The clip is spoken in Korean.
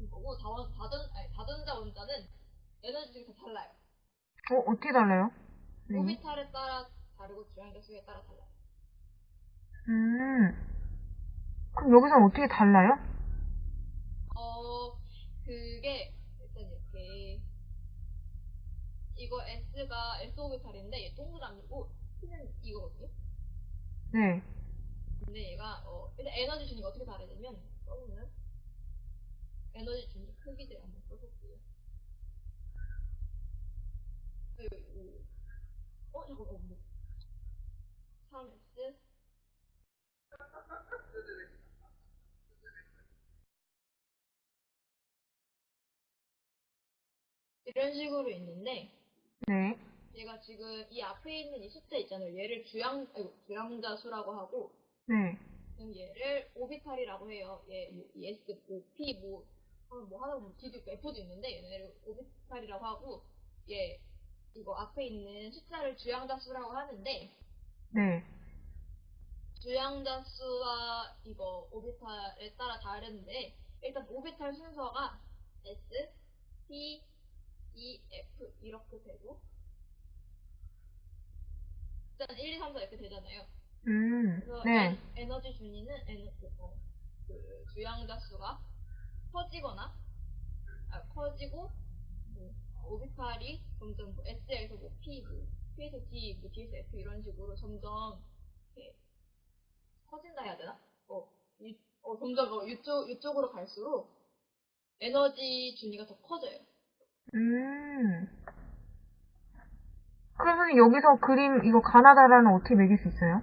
같은 거고 다원 다전 아니 다전자 원자는 에너지 중에 다 달라요. 어, 어떻게 달라요? 네. 오비탈에 따라 다르고 주양자 수에 따라 달라요. 음. 그럼 여기서는 어떻게 달라요? 어 그게 일단 이렇게 이거 S가 S 오비탈인데 얘 동그라미고 T는 이거거든요. 네. 근데 얘가 어 일단 에너지 준위가 어떻게 다르냐면 써보면 에너지 준위 크기들 한번 써볼게요. 어어 뭐. 3S 이런 식으로 있는데 네. 얘가 지금 이 앞에 있는 이 숫자 있잖아요. 얘를 주양 아이고 주양자 수라고 하고 네. 얘를 오비탈이라고 해요. 얘, 뭐, 이 S, 뭐, P, 뭐, 어, 뭐 하나 뭐 D도 있고 F도 있는데 얘네를 오비탈이라고 하고 얘 이거 앞에 있는 숫자를 주양자 수라고 하는데 네. 주양자 수와 이거 오비탈에 따라 다른데 일단 오비탈 순서가 S, P, E, F 이렇게 되고 일단 1, 2, 3, 4 이렇게 되잖아요. 음. 그래서 네. 엔- 에너지 준위는 에너, 어, 그 주양자 수가 커지거나 아, 커지고 뭐, 오비탈이 점점 뭐 S에서 뭐 P, 뭐 P에서 D, 뭐 D에서 F 이런 식으로 점점 이렇게 커진다 해야 되나? 어, 이, 어 점점 어, 이쪽 이쪽으로 갈수록 에너지 준위가 더 커져요. 음. 그러면 여기서 그림, 이거 가나다라는 어떻게 매길 수 있어요?